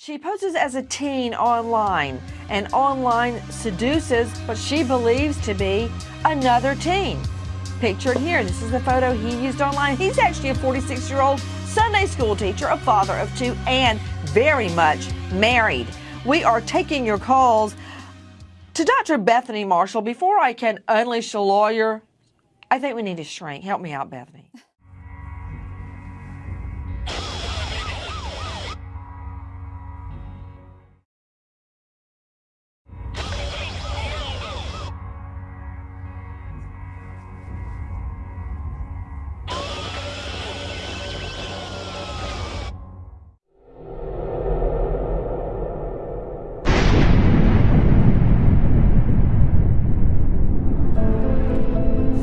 She poses as a teen online and online seduces what she believes to be another teen. Pictured here, this is the photo he used online. He's actually a 46 year old Sunday school teacher, a father of two, and very much married. We are taking your calls to Dr. Bethany Marshall. Before I can unleash a lawyer, I think we need to shrink. Help me out, Bethany.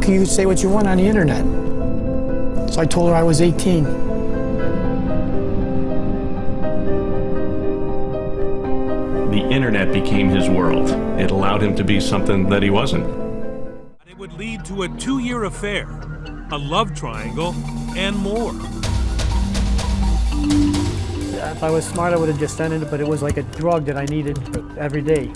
You say what you want on the internet. So I told her I was 18. The internet became his world. It allowed him to be something that he wasn't. It would lead to a two-year affair, a love triangle, and more. If I was smart, I would have just ended it, but it was like a drug that I needed every day.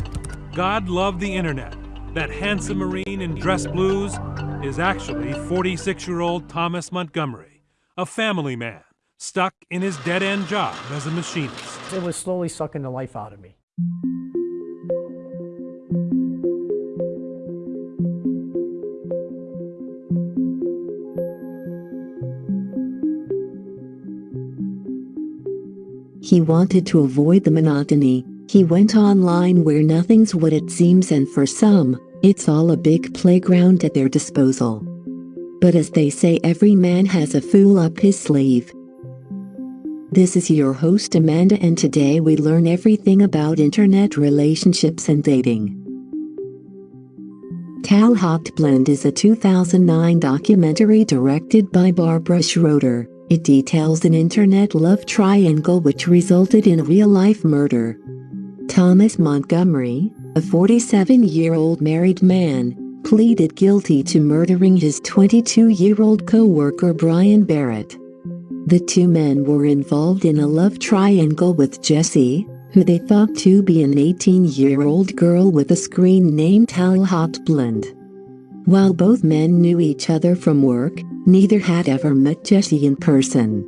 God loved the internet. That handsome Marine in dress blues is actually 46 year old Thomas Montgomery, a family man stuck in his dead end job as a machinist. It was slowly sucking the life out of me. He wanted to avoid the monotony. He went online where nothing's what it seems and for some, it's all a big playground at their disposal. But as they say every man has a fool up his sleeve. This is your host Amanda and today we learn everything about internet relationships and dating. Talhotblond is a 2009 documentary directed by Barbara Schroeder. It details an internet love triangle which resulted in a real-life murder. Thomas Montgomery, a 47-year-old married man, pleaded guilty to murdering his 22-year-old co-worker Brian Barrett. The two men were involved in a love triangle with Jessie, who they thought to be an 18-year-old girl with a screen name Talhotblond. While both men knew each other from work, neither had ever met Jessie in person.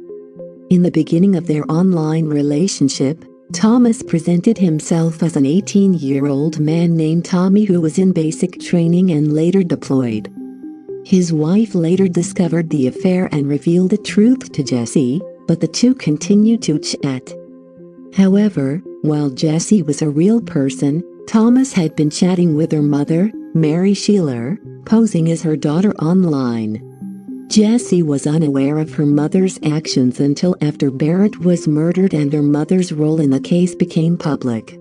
In the beginning of their online relationship, Thomas presented himself as an 18-year-old man named Tommy who was in basic training and later deployed. His wife later discovered the affair and revealed the truth to Jesse, but the two continued to chat. However, while Jesse was a real person, Thomas had been chatting with her mother, Mary Shieler, posing as her daughter online. Jessie was unaware of her mother's actions until after Barrett was murdered and her mother's role in the case became public.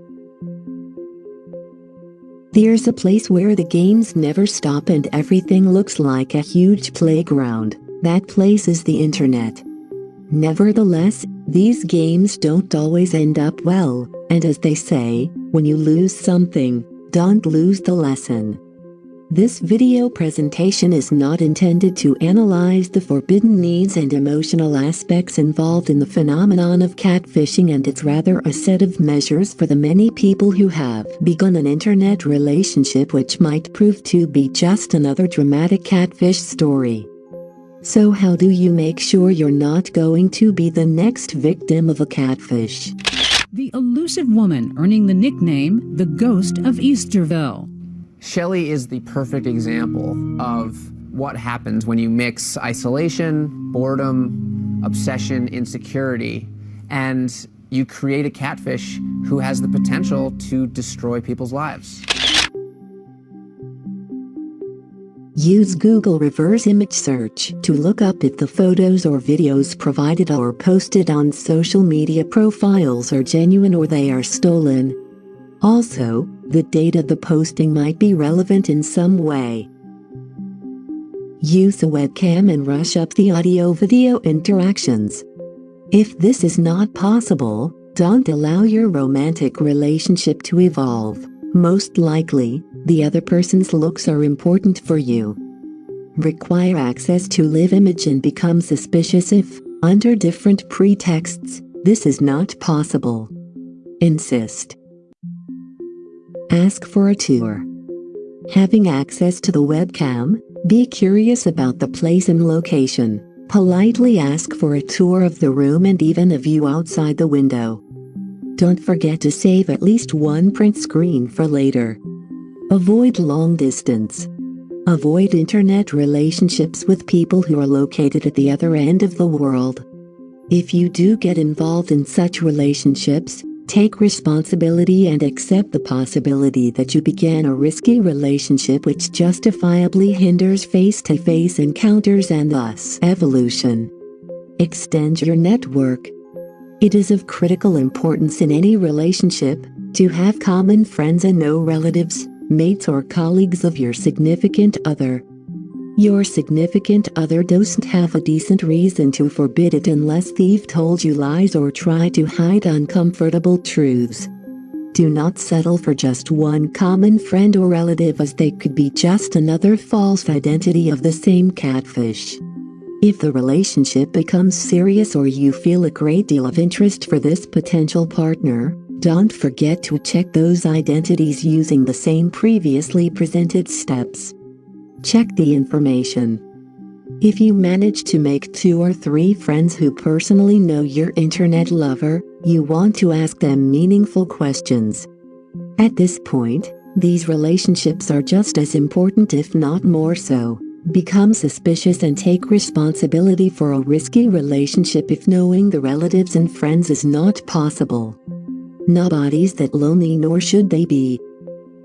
There's a place where the games never stop and everything looks like a huge playground. That place is the internet. Nevertheless, these games don't always end up well, and as they say, when you lose something, don't lose the lesson. This video presentation is not intended to analyze the forbidden needs and emotional aspects involved in the phenomenon of catfishing and it's rather a set of measures for the many people who have begun an internet relationship which might prove to be just another dramatic catfish story. So how do you make sure you're not going to be the next victim of a catfish? The elusive woman earning the nickname the Ghost of Easterville. Shelley is the perfect example of what happens when you mix isolation, boredom, obsession, insecurity, and you create a catfish who has the potential to destroy people's lives. Use Google reverse image search to look up if the photos or videos provided or posted on social media profiles are genuine or they are stolen. Also, the date of the posting might be relevant in some way. Use a webcam and rush up the audio-video interactions. If this is not possible, don't allow your romantic relationship to evolve. Most likely, the other person's looks are important for you. Require access to live image and become suspicious if, under different pretexts, this is not possible. Insist. Ask for a tour. Having access to the webcam, be curious about the place and location. Politely ask for a tour of the room and even a view outside the window. Don't forget to save at least one print screen for later. Avoid long distance. Avoid internet relationships with people who are located at the other end of the world. If you do get involved in such relationships, take responsibility and accept the possibility that you began a risky relationship which justifiably hinders face-to-face encounters and thus evolution. Extend your network. It is of critical importance in any relationship to have common friends and no relatives, mates or colleagues of your significant other. Your significant other doesn't have a decent reason to forbid it unless they've told you lies or tried to hide uncomfortable truths. Do not settle for just one common friend or relative as they could be just another false identity of the same catfish. If the relationship becomes serious or you feel a great deal of interest for this potential partner, don't forget to check those identities using the same previously presented steps. Check the information. If you manage to make two or three friends who personally know your internet lover, you want to ask them meaningful questions. At this point, these relationships are just as important if not more so. Become suspicious and take responsibility for a risky relationship if knowing the relatives and friends is not possible. Nobody's that lonely nor should they be.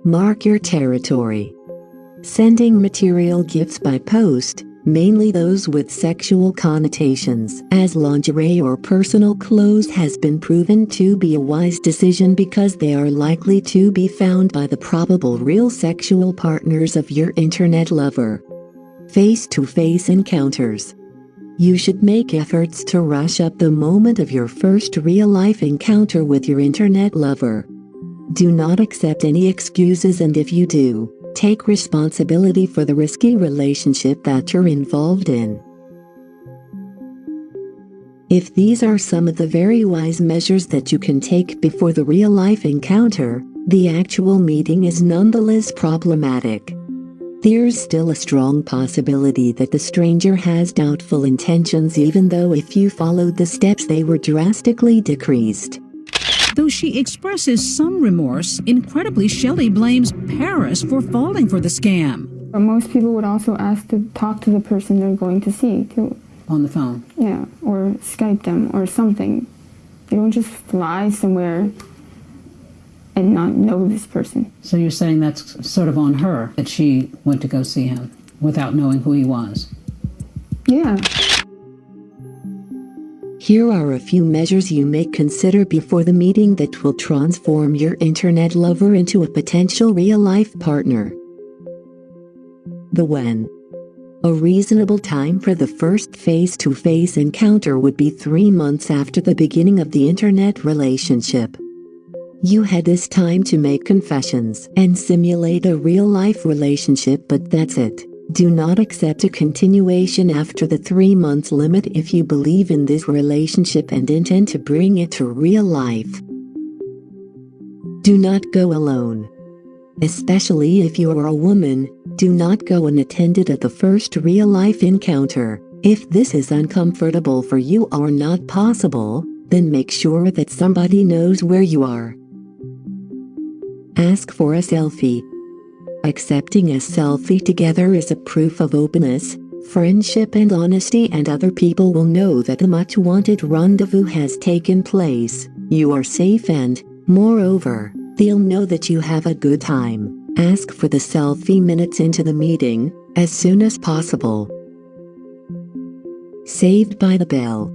Mark your territory. Sending material gifts by post, mainly those with sexual connotations, as lingerie or personal clothes has been proven to be a wise decision because they are likely to be found by the probable real sexual partners of your internet lover. Face-to-face encounters. You should make efforts to rush up the moment of your first real-life encounter with your internet lover. Do not accept any excuses and if you do, Take responsibility for the risky relationship that you're involved in. If these are some of the very wise measures that you can take before the real-life encounter, the actual meeting is nonetheless problematic. There's still a strong possibility that the stranger has doubtful intentions even though if you followed the steps they were drastically decreased. Though she expresses some remorse, incredibly Shelley blames Paris for falling for the scam. Most people would also ask to talk to the person they're going to see, too. On the phone? Yeah, or Skype them or something. They don't just fly somewhere and not know this person. So you're saying that's sort of on her, that she went to go see him without knowing who he was? Yeah. Here are a few measures you may consider before the meeting that will transform your internet lover into a potential real-life partner. The when. A reasonable time for the first face-to-face encounter would be three months after the beginning of the internet relationship. You had this time to make confessions and simulate a real-life relationship but that's it. Do not accept a continuation after the three months limit if you believe in this relationship and intend to bring it to real life. Do not go alone. Especially if you are a woman, do not go unattended at the first real life encounter. If this is uncomfortable for you or not possible, then make sure that somebody knows where you are. Ask for a selfie. Accepting a selfie together is a proof of openness, friendship and honesty and other people will know that the much wanted rendezvous has taken place, you are safe and, moreover, they'll know that you have a good time. Ask for the selfie minutes into the meeting, as soon as possible. Saved by the bell.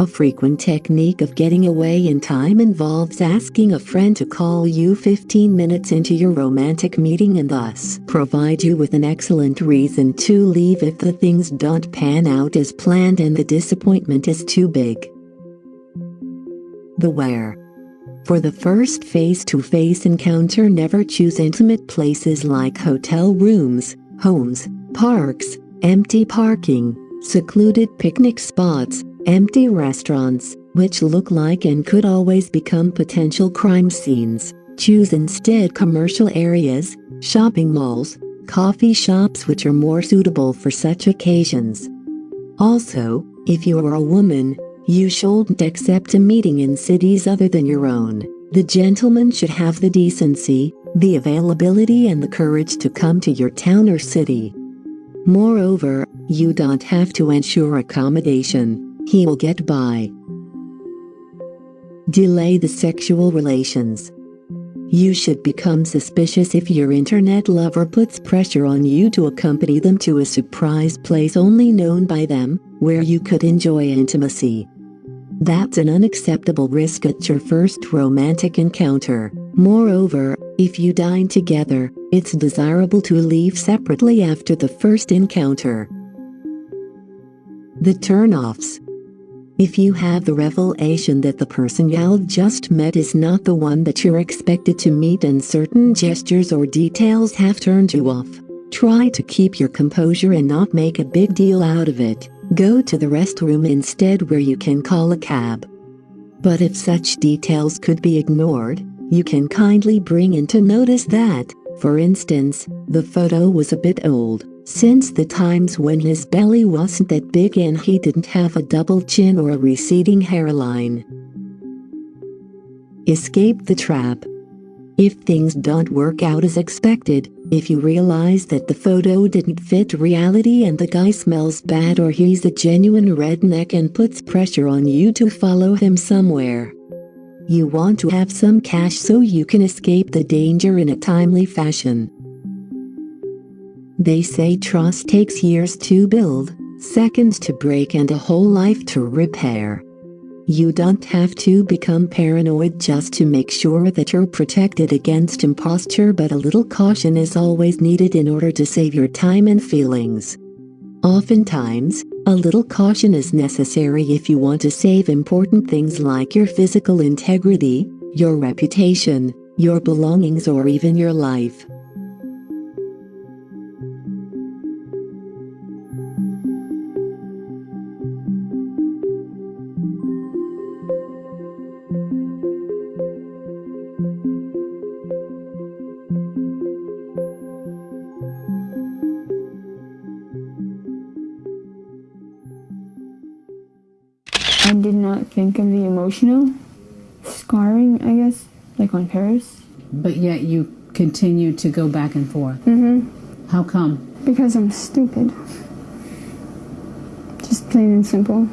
A frequent technique of getting away in time involves asking a friend to call you 15 minutes into your romantic meeting and thus provide you with an excellent reason to leave if the things don't pan out as planned and the disappointment is too big. The where. For the first face-to-face encounter never choose intimate places like hotel rooms, homes, parks, empty parking, secluded picnic spots, empty restaurants, which look like and could always become potential crime scenes. Choose instead commercial areas, shopping malls, coffee shops which are more suitable for such occasions. Also, if you are a woman, you shouldn't accept a meeting in cities other than your own. The gentleman should have the decency, the availability and the courage to come to your town or city. Moreover, you don't have to ensure accommodation, he will get by. Delay the sexual relations. You should become suspicious if your internet lover puts pressure on you to accompany them to a surprise place only known by them, where you could enjoy intimacy. That's an unacceptable risk at your first romantic encounter. Moreover, if you dine together, it's desirable to leave separately after the first encounter. The turn-offs. If you have the revelation that the person you've just met is not the one that you're expected to meet and certain gestures or details have turned you off, try to keep your composure and not make a big deal out of it. Go to the restroom instead where you can call a cab. But if such details could be ignored, you can kindly bring into notice that, for instance, the photo was a bit old since the times when his belly wasn't that big and he didn't have a double chin or a receding hairline. Escape the trap. If things don't work out as expected, if you realize that the photo didn't fit reality and the guy smells bad or he's a genuine redneck and puts pressure on you to follow him somewhere. You want to have some cash so you can escape the danger in a timely fashion. They say trust takes years to build, seconds to break and a whole life to repair. You don't have to become paranoid just to make sure that you're protected against imposture but a little caution is always needed in order to save your time and feelings. Oftentimes, a little caution is necessary if you want to save important things like your physical integrity, your reputation, your belongings or even your life. Did not think of the emotional scarring, I guess, like on Paris. But yet you continue to go back and forth. Mm-hmm. How come? Because I'm stupid. Just plain and simple.